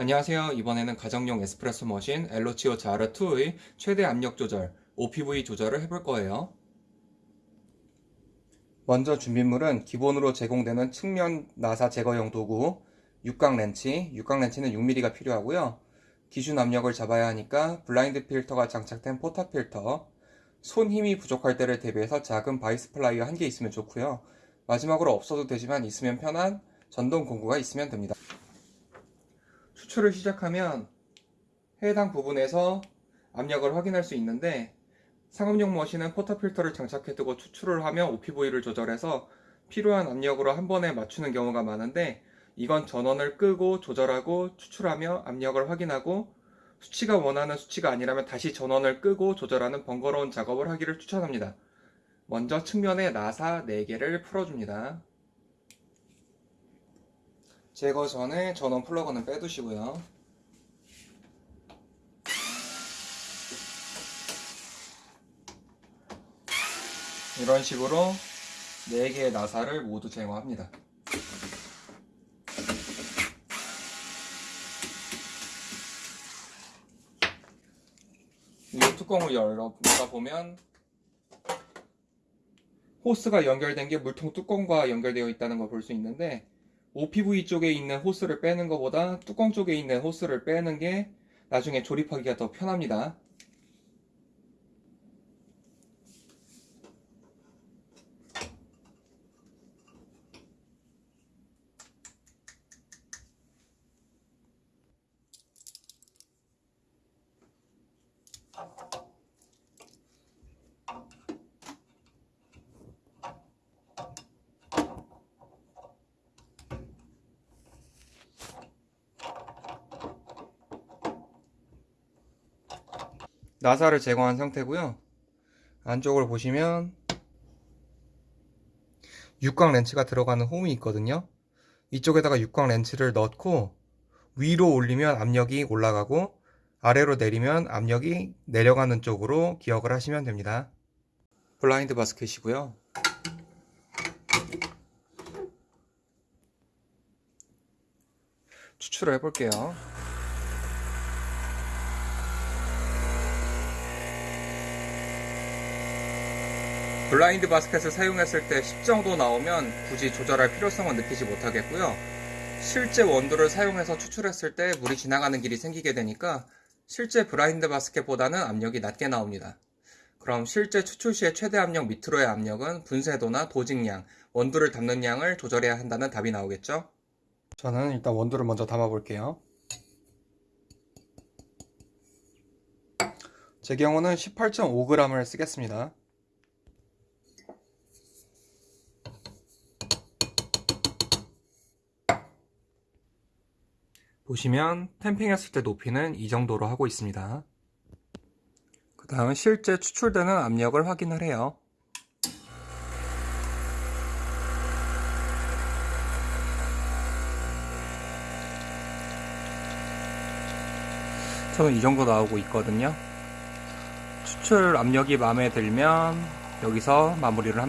안녕하세요. 이번에는 가정용 에스프레소 머신 엘로치오 자르2의 최대 압력 조절, OPV 조절을 해볼 거예요. 먼저 준비물은 기본으로 제공되는 측면 나사 제거용 도구, 육각 렌치, 육각 렌치는 6mm가 필요하고요. 기준 압력을 잡아야 하니까 블라인드 필터가 장착된 portafilter, 손 힘이 부족할 때를 대비해서 작은 바이스 플라이어 한 개 있으면 좋고요. 마지막으로 없어도 되지만 있으면 편한 전동 공구가 있으면 됩니다. 추출을 시작하면 해당 부분에서 압력을 확인할 수 있는데 상업용 머신은 포터 필터를 장착해 두고 추출을 하며 OPV를 조절해서 필요한 압력으로 한 번에 맞추는 경우가 많은데 이건 전원을 끄고 조절하고 추출하며 압력을 확인하고 수치가 원하는 수치가 아니라면 다시 전원을 끄고 조절하는 번거로운 작업을 하기를 추천합니다. 먼저 측면에 나사 4개를 풀어줍니다. 제거 전에 전원 플러그는 빼두시고요. 이런 식으로 4개의 나사를 모두 제거합니다. 이 뚜껑을 열어보다 보면 호스가 연결된 게 물통 뚜껑과 연결되어 있다는 걸 볼 수 있는데 OPV 쪽에 있는 호스를 빼는 것보다 뚜껑 쪽에 있는 호스를 빼는 게 나중에 조립하기가 더 편합니다. 나사를 제거한 상태고요. 안쪽을 보시면 육각 렌치가 들어가는 홈이 있거든요. 이쪽에다가 육각 렌치를 넣고 위로 올리면 압력이 올라가고 아래로 내리면 압력이 내려가는 쪽으로 기억을 하시면 됩니다. 블라인드 바스켓이고요. 추출을 해볼게요. 블라인드 바스켓을 사용했을 때 10 정도 나오면 굳이 조절할 필요성은 느끼지 못하겠고요. 실제 원두를 사용해서 추출했을 때 물이 지나가는 길이 생기게 되니까 실제 블라인드 바스켓보다는 압력이 낮게 나옵니다. 그럼 실제 추출 시의 최대 압력 밑으로의 압력은 분쇄도나 도직량, 원두를 담는 양을 조절해야 한다는 답이 나오겠죠? 저는 일단 원두를 먼저 담아 볼게요. 제 경우는 18.5g을 쓰겠습니다. 보시면 템핑했을 때 높이는 이 정도로 하고 있습니다. 그 다음 실제 추출되는 압력을 확인을 해요. 저는 이 정도 나오고 있거든요. 추출 압력이 마음에 들면 여기서 마무리를 합니다.